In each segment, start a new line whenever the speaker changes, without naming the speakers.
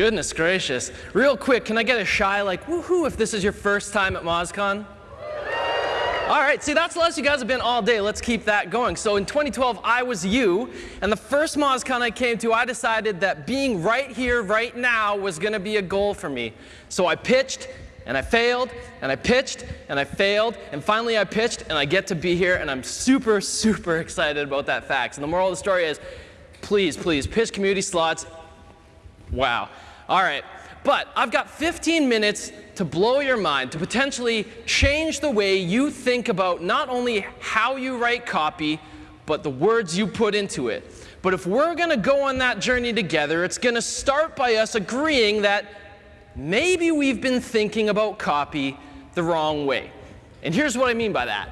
Goodness gracious. Real quick, can I get a shy like woohoo if this is your first time at MozCon? All right, see, that's the last you guys have been all day. Let's keep that going. So in 2012, I was you, and the first MozCon I came to, I decided that being right here, right now, was to be a goal for me. So I pitched, and I failed, and I pitched, and I failed, and finally I pitched, and I get to be here, and I'm super, super excited about that fact. And the moral of the story is, please, please, pitch community slots. Wow. All right. But I've got 15 minutes to blow your mind, to potentially change the way you think about not only how you write copy, but the words you put into it. But if we're going to go on that journey together, it's going to start by us agreeing that maybe we've been thinking about copy the wrong way. And here's what I mean by that.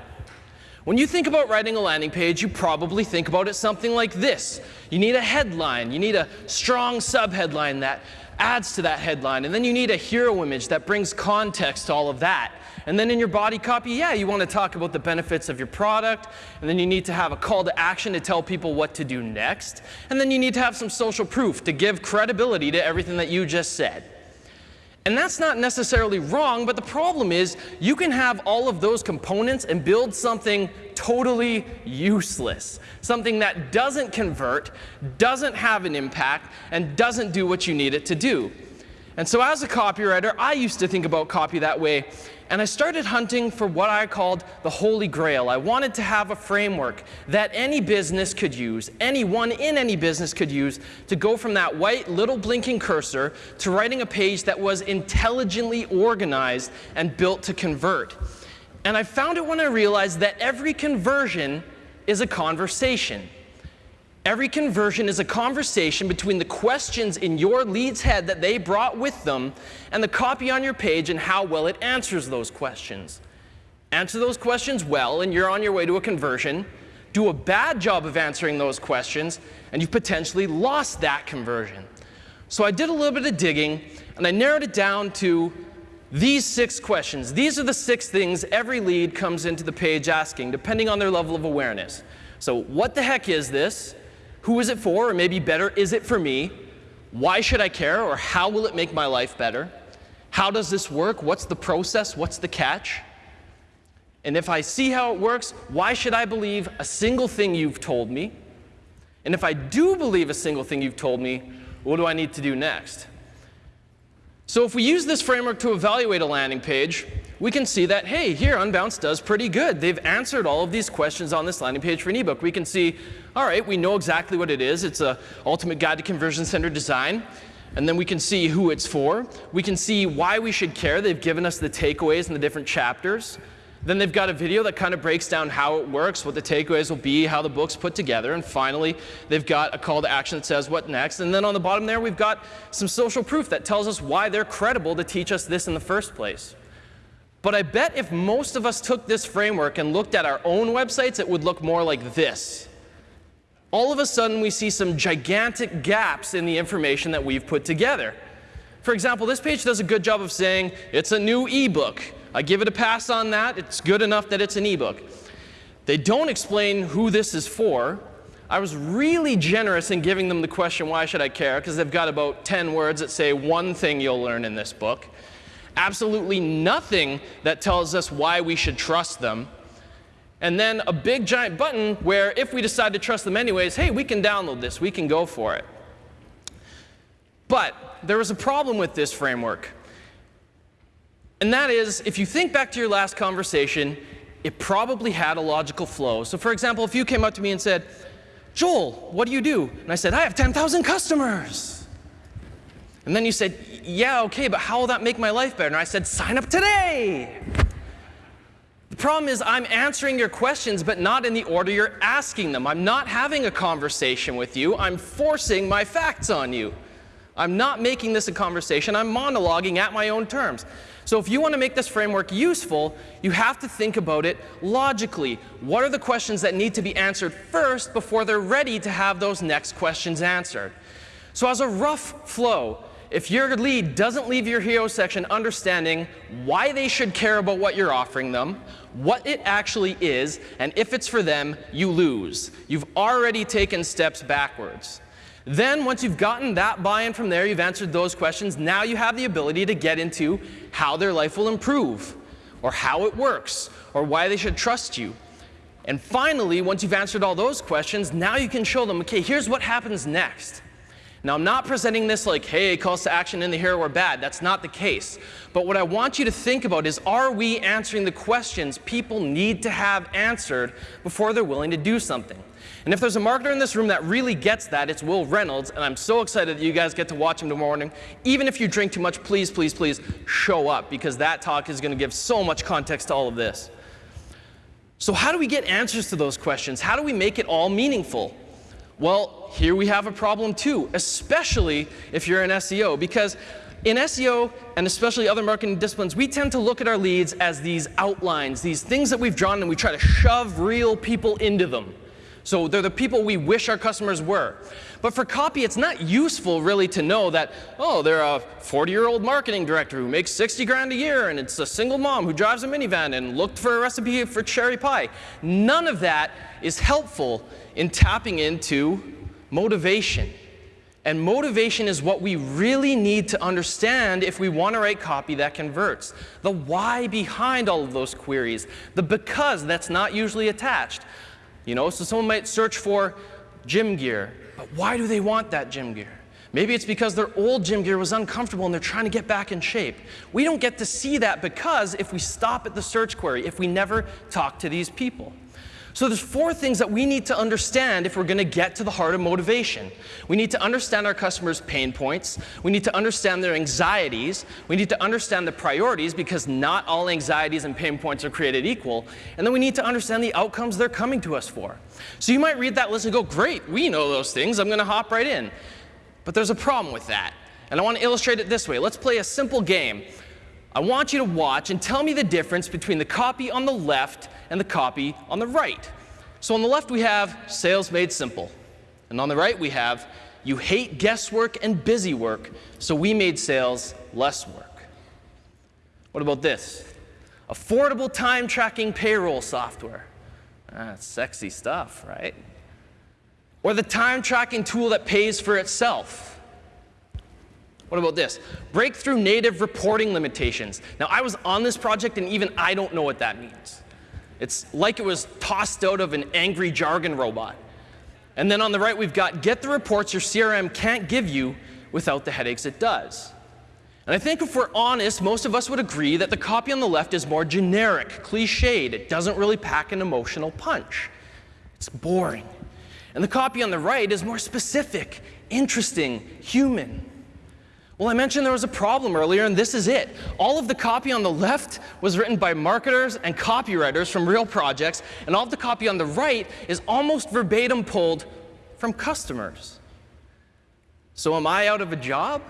When you think about writing a landing page, you probably think about it something like this. You need a headline. You need a strong subheadline that adds to that headline. And then you need a hero image that brings context to all of that. And then in your body copy, yeah, you want to talk about the benefits of your product. And then you need to have a call to action to tell people what to do next. And then you need to have some social proof to give credibility to everything that you just said. And that's not necessarily wrong, but the problem is you can have all of those components and build something totally useless, something that doesn't convert, doesn't have an impact, and doesn't do what you need it to do. And so as a copywriter, I used to think about copy that way and I started hunting for what I called the holy grail. I wanted to have a framework that any business could use, anyone in any business could use, to go from that white little blinking cursor to writing a page that was intelligently organized and built to convert. And I found it when I realized that every conversion is a conversation. Every conversion is a conversation between the questions in your lead's head that they brought with them and the copy on your page and how well it answers those questions. Answer those questions well and you're on your way to a conversion. Do a bad job of answering those questions and you've potentially lost that conversion. So I did a little bit of digging and I narrowed it down to these six questions. These are the six things every lead comes into the page asking, depending on their level of awareness. So what the heck is this? Who is it for? Or maybe better, is it for me? Why should I care? Or how will it make my life better? How does this work? What's the process? What's the catch? And if I see how it works, why should I believe a single thing you've told me? And if I do believe a single thing you've told me, what do I need to do next? So if we use this framework to evaluate a landing page, we can see that, hey, here Unbounce does pretty good. They've answered all of these questions on this landing page for an ebook. We can see, all right, we know exactly what it is. It's a ultimate guide to conversion center design. And then we can see who it's for. We can see why we should care. They've given us the takeaways in the different chapters. Then they've got a video that kind of breaks down how it works, what the takeaways will be, how the book's put together. And finally, they've got a call to action that says what next. And then on the bottom there, we've got some social proof that tells us why they're credible to teach us this in the first place. But I bet if most of us took this framework and looked at our own websites, it would look more like this. All of a sudden, we see some gigantic gaps in the information that we've put together. For example, this page does a good job of saying, it's a new ebook. I give it a pass on that. It's good enough that it's an ebook. They don't explain who this is for. I was really generous in giving them the question, why should I care? Because they've got about 10 words that say one thing you'll learn in this book absolutely nothing that tells us why we should trust them. And then a big giant button where if we decide to trust them anyways, hey, we can download this, we can go for it. But there was a problem with this framework. And that is, if you think back to your last conversation, it probably had a logical flow. So for example, if you came up to me and said, Joel, what do you do? And I said, I have 10,000 customers. And then you said, yeah, okay, but how will that make my life better? And I said, sign up today. The problem is I'm answering your questions, but not in the order you're asking them. I'm not having a conversation with you. I'm forcing my facts on you. I'm not making this a conversation. I'm monologuing at my own terms. So if you want to make this framework useful, you have to think about it logically. What are the questions that need to be answered first before they're ready to have those next questions answered? So as a rough flow, if your lead doesn't leave your hero section understanding why they should care about what you're offering them, what it actually is, and if it's for them, you lose. You've already taken steps backwards. Then, once you've gotten that buy-in from there, you've answered those questions, now you have the ability to get into how their life will improve, or how it works, or why they should trust you. And finally, once you've answered all those questions, now you can show them, okay, here's what happens next. Now, I'm not presenting this like, hey, calls to action in the hero are bad. That's not the case. But what I want you to think about is, are we answering the questions people need to have answered before they're willing to do something? And if there's a marketer in this room that really gets that, it's Wil Reynolds, and I'm so excited that you guys get to watch him tomorrow morning. Even if you drink too much, please, please, please show up, because that talk is going to give so much context to all of this. So how do we get answers to those questions? How do we make it all meaningful? Well, here we have a problem too, especially if you're in SEO, because in SEO, and especially other marketing disciplines, we tend to look at our leads as these outlines, these things that we've drawn, and we try to shove real people into them. So they're the people we wish our customers were. But for copy, it's not useful really to know that, oh, they're a 40-year-old marketing director who makes 60 grand a year, and it's a single mom who drives a minivan and looked for a recipe for cherry pie. None of that is helpful in tapping into motivation. And motivation is what we really need to understand if we want to write copy that converts. The why behind all of those queries, the because that's not usually attached. You know, so someone might search for gym gear, but why do they want that gym gear? Maybe it's because their old gym gear was uncomfortable and they're trying to get back in shape. We don't get to see that because if we stop at the search query, if we never talk to these people. So there's four things that we need to understand if we're going to get to the heart of motivation. We need to understand our customers' pain points. We need to understand their anxieties. We need to understand the priorities because not all anxieties and pain points are created equal. And then we need to understand the outcomes they're coming to us for. So you might read that list and go, great, we know those things. I'm going to hop right in. But there's a problem with that. And I want to illustrate it this way. Let's play a simple game. I want you to watch and tell me the difference between the copy on the left and the copy on the right. So on the left we have sales made simple. And on the right we have you hate guesswork and busy work, so we made sales less work. What about this? Affordable time tracking payroll software. Ah, that's sexy stuff, right? Or the time tracking tool that pays for itself. What about this? Breakthrough native reporting limitations. Now, I was on this project, and even I don't know what that means. It's like it was tossed out of an angry jargon robot. And then on the right, we've got get the reports your CRM can't give you without the headaches it does. And I think if we're honest, most of us would agree that the copy on the left is more generic, cliched. It doesn't really pack an emotional punch. It's boring. And the copy on the right is more specific, interesting, human. Well, I mentioned there was a problem earlier, and this is it. All of the copy on the left was written by marketers and copywriters from real projects, and all of the copy on the right is almost verbatim pulled from customers. So am I out of a job?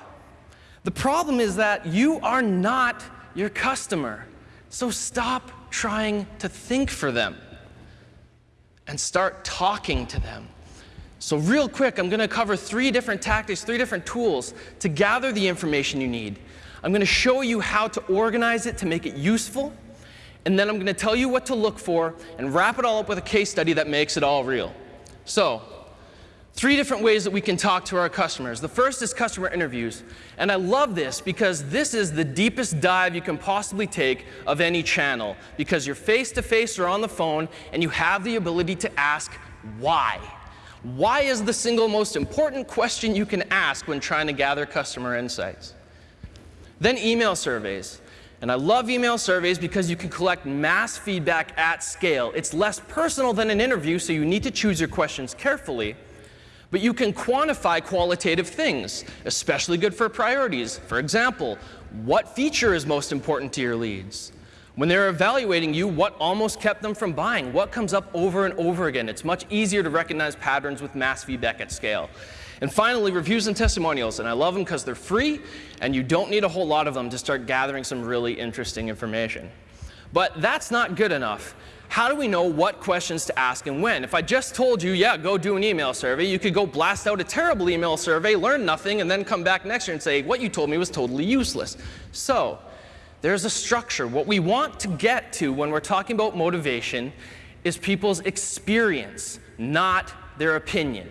The problem is that you are not your customer. So stop trying to think for them and start talking to them. So real quick, I'm going to cover three different tactics, three different tools to gather the information you need. I'm going to show you how to organize it to make it useful, and then I'm going to tell you what to look for and wrap it all up with a case study that makes it all real. So three different ways that we can talk to our customers. The first is customer interviews. And I love this because this is the deepest dive you can possibly take of any channel because you're face-to-face -face or on the phone and you have the ability to ask why. Why is the single most important question you can ask when trying to gather customer insights? Then email surveys. And I love email surveys because you can collect mass feedback at scale. It's less personal than an interview, so you need to choose your questions carefully. But you can quantify qualitative things, especially good for priorities. For example, what feature is most important to your leads? When they're evaluating you, what almost kept them from buying? What comes up over and over again? It's much easier to recognize patterns with mass feedback at scale. And finally, reviews and testimonials. And I love them because they're free, and you don't need a whole lot of them to start gathering some really interesting information. But that's not good enough. How do we know what questions to ask and when? If I just told you, yeah, go do an email survey, you could go blast out a terrible email survey, learn nothing, and then come back next year and say, what you told me was totally useless. So there's a structure. What we want to get to when we're talking about motivation is people's experience, not their opinion.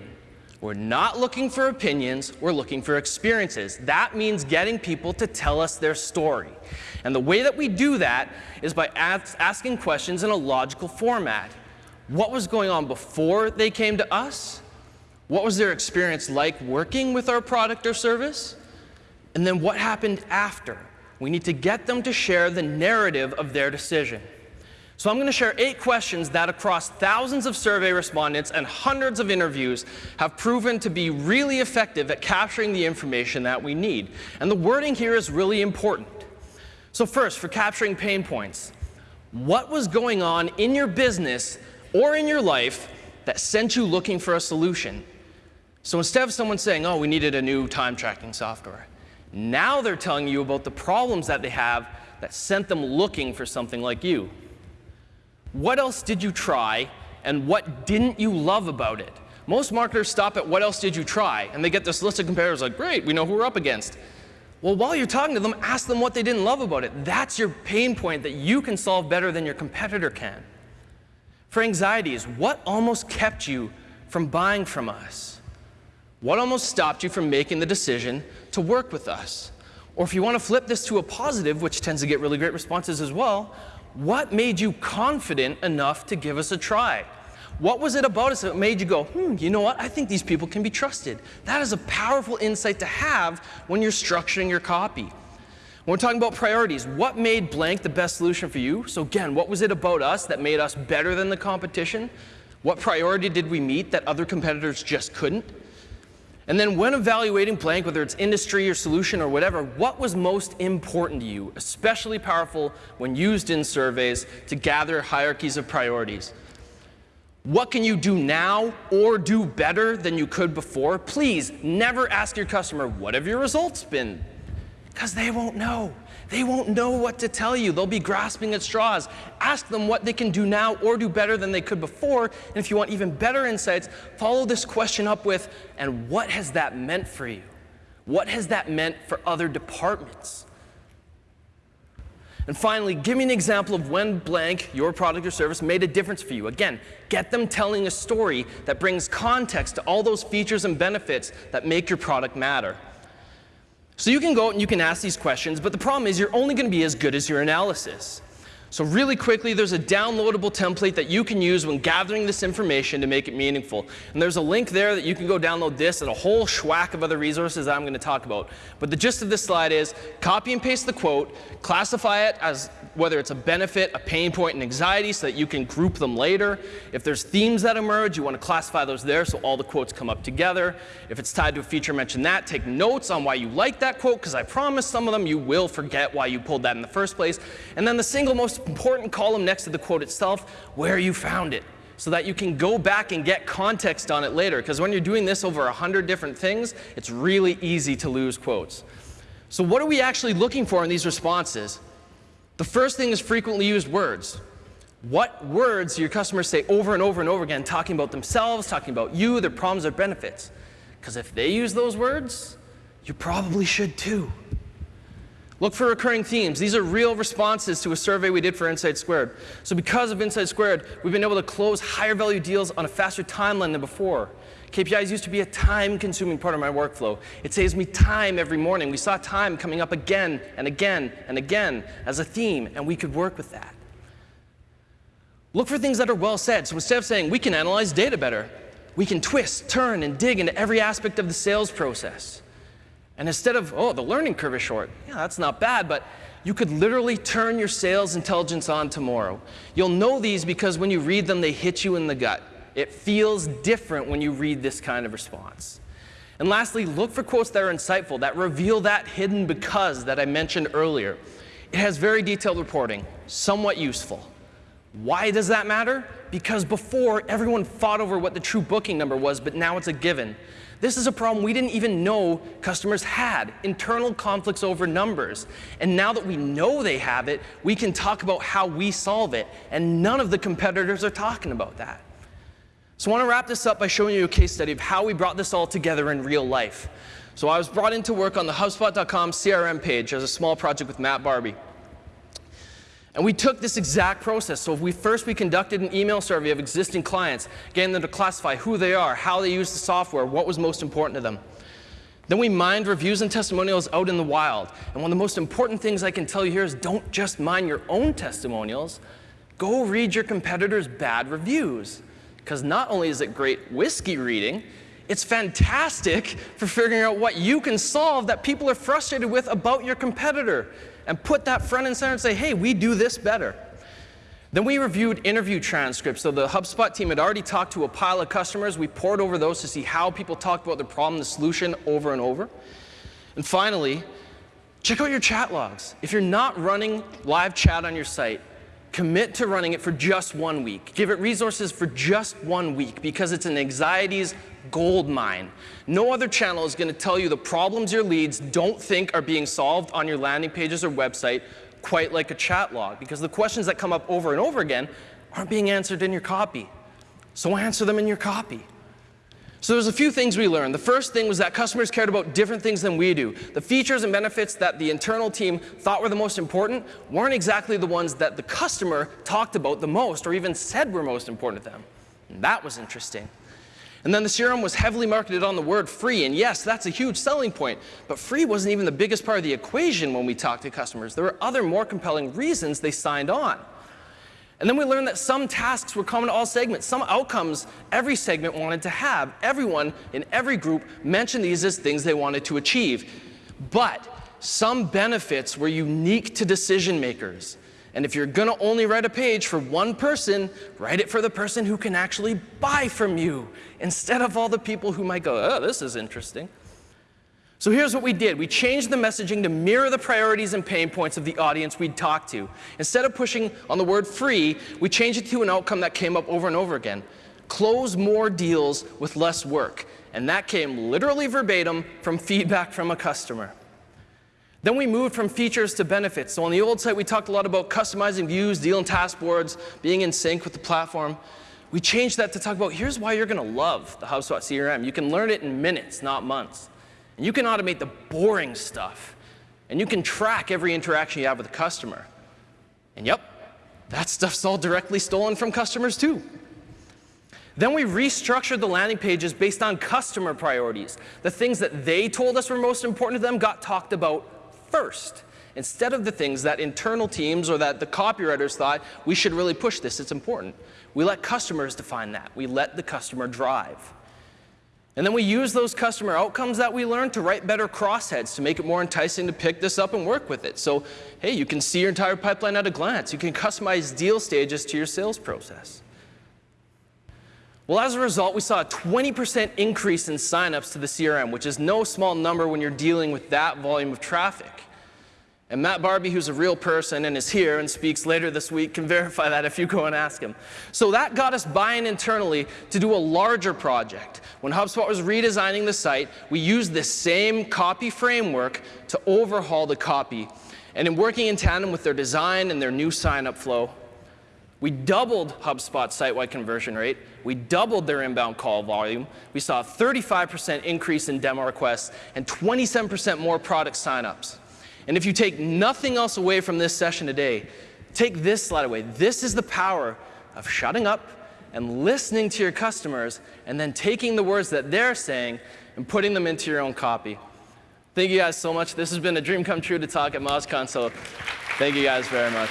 We're not looking for opinions, we're looking for experiences. That means getting people to tell us their story. And the way that we do that is by asking questions in a logical format. What was going on before they came to us? What was their experience like working with our product or service? And then what happened after? We need to get them to share the narrative of their decision. So I'm going to share eight questions that across thousands of survey respondents and hundreds of interviews have proven to be really effective at capturing the information that we need. And the wording here is really important. So first, for capturing pain points, what was going on in your business or in your life that sent you looking for a solution? So instead of someone saying, oh, we needed a new time tracking software, now they're telling you about the problems that they have that sent them looking for something like you. What else did you try, and what didn't you love about it? Most marketers stop at what else did you try, and they get this list of competitors like, great, we know who we're up against. Well, while you're talking to them, ask them what they didn't love about it. That's your pain point that you can solve better than your competitor can. For anxieties, what almost kept you from buying from us? What almost stopped you from making the decision to work with us? Or if you want to flip this to a positive, which tends to get really great responses as well, what made you confident enough to give us a try? What was it about us that made you go, hmm, you know what? I think these people can be trusted. That is a powerful insight to have when you're structuring your copy. When we're talking about priorities, what made blank the best solution for you? So again, what was it about us that made us better than the competition? What priority did we meet that other competitors just couldn't? And then when evaluating blank, whether it's industry or solution or whatever, what was most important to you, especially powerful when used in surveys to gather hierarchies of priorities? What can you do now or do better than you could before? Please never ask your customer, what have your results been? Because they won't know. They won't know what to tell you. They'll be grasping at straws. Ask them what they can do now or do better than they could before. And if you want even better insights, follow this question up with, and what has that meant for you? What has that meant for other departments? And finally, give me an example of when blank, your product or service, made a difference for you. Again, get them telling a story that brings context to all those features and benefits that make your product matter. So you can go out and you can ask these questions, but the problem is you're only going to be as good as your analysis. So really quickly, there's a downloadable template that you can use when gathering this information to make it meaningful. And there's a link there that you can go download this and a whole schwack of other resources that I'm going to talk about. But the gist of this slide is copy and paste the quote, classify it as whether it's a benefit, a pain point, and anxiety so that you can group them later. If there's themes that emerge, you want to classify those there so all the quotes come up together. If it's tied to a feature, mention that. Take notes on why you like that quote because I promise some of them you will forget why you pulled that in the first place. And then the single most important column next to the quote itself, where you found it, so that you can go back and get context on it later. Because when you're doing this over 100 different things, it's really easy to lose quotes. So what are we actually looking for in these responses? The first thing is frequently used words. What words do your customers say over and over and over again, talking about themselves, talking about you, their problems, their benefits? Because if they use those words, you probably should too. Look for recurring themes. These are real responses to a survey we did for Insight Squared. So because of Insight Squared, we've been able to close higher value deals on a faster timeline than before. KPIs used to be a time-consuming part of my workflow. It saves me time every morning. We saw time coming up again and again and again as a theme, and we could work with that. Look for things that are well said. So instead of saying, we can analyze data better, we can twist, turn, and dig into every aspect of the sales process. And instead of, oh, the learning curve is short, yeah, that's not bad, but you could literally turn your sales intelligence on tomorrow. You'll know these because when you read them, they hit you in the gut. It feels different when you read this kind of response. And lastly, look for quotes that are insightful, that reveal that hidden because that I mentioned earlier. It has very detailed reporting, somewhat useful. Why does that matter? Because before, everyone fought over what the true booking number was, but now it's a given. This is a problem we didn't even know customers had, internal conflicts over numbers. And now that we know they have it, we can talk about how we solve it. And none of the competitors are talking about that. So I want to wrap this up by showing you a case study of how we brought this all together in real life. So I was brought in to work on the HubSpot.com CRM page as a small project with Matt Barby. And we took this exact process. So we first we conducted an email survey of existing clients, getting them to classify who they are, how they use the software, what was most important to them. Then we mined reviews and testimonials out in the wild. And one of the most important things I can tell you here is don't just mine your own testimonials. Go read your competitors' bad reviews. Because not only is it great whiskey reading, it's fantastic for figuring out what you can solve that people are frustrated with about your competitor and put that front and center and say, hey, we do this better. Then we reviewed interview transcripts. So the HubSpot team had already talked to a pile of customers. We poured over those to see how people talked about the problem, the solution over and over. And finally, check out your chat logs. If you're not running live chat on your site, commit to running it for just one week. Give it resources for just one week because it's an anxieties gold mine. No other channel is going to tell you the problems your leads don't think are being solved on your landing pages or website quite like a chat log because the questions that come up over and over again aren't being answered in your copy. So answer them in your copy. So there's a few things we learned. The first thing was that customers cared about different things than we do. The features and benefits that the internal team thought were the most important weren't exactly the ones that the customer talked about the most or even said were most important to them. And that was interesting. And then the CRM was heavily marketed on the word free. And yes, that's a huge selling point. But free wasn't even the biggest part of the equation when we talked to customers. There were other more compelling reasons they signed on. And then we learned that some tasks were common to all segments. Some outcomes every segment wanted to have. Everyone in every group mentioned these as things they wanted to achieve. But some benefits were unique to decision makers. And if you're going to only write a page for one person, write it for the person who can actually buy from you instead of all the people who might go, oh, this is interesting. So here's what we did. We changed the messaging to mirror the priorities and pain points of the audience we'd talk to. Instead of pushing on the word free, we changed it to an outcome that came up over and over again. Close more deals with less work. And that came literally verbatim from feedback from a customer. Then we moved from features to benefits. So on the old site, we talked a lot about customizing views, deal and task boards, being in sync with the platform. We changed that to talk about here's why you're going to love the HubSpot CRM. You can learn it in minutes, not months. And you can automate the boring stuff. And you can track every interaction you have with a customer. And yep, that stuff's all directly stolen from customers too. Then we restructured the landing pages based on customer priorities. The things that they told us were most important to them got talked about first instead of the things that internal teams or that the copywriters thought we should really push this, it's important. We let customers define that. We let the customer drive. And then we use those customer outcomes that we learned to write better crossheads to make it more enticing to pick this up and work with it. So, hey, you can see your entire pipeline at a glance. You can customize deal stages to your sales process. Well, as a result, we saw a 20% increase in signups to the CRM, which is no small number when you're dealing with that volume of traffic. And Matt Barby, who's a real person and is here and speaks later this week, can verify that if you go and ask him. So that got us buying internally to do a larger project. When HubSpot was redesigning the site, we used the same copy framework to overhaul the copy. And in working in tandem with their design and their new sign-up flow, we doubled HubSpot's site-wide conversion rate. We doubled their inbound call volume. We saw a 35% increase in demo requests and 27% more product signups. And if you take nothing else away from this session today, take this slide away. This is the power of shutting up and listening to your customers and then taking the words that they're saying and putting them into your own copy. Thank you guys so much. This has been a dream come true to talk at MozCon, so thank you guys very much.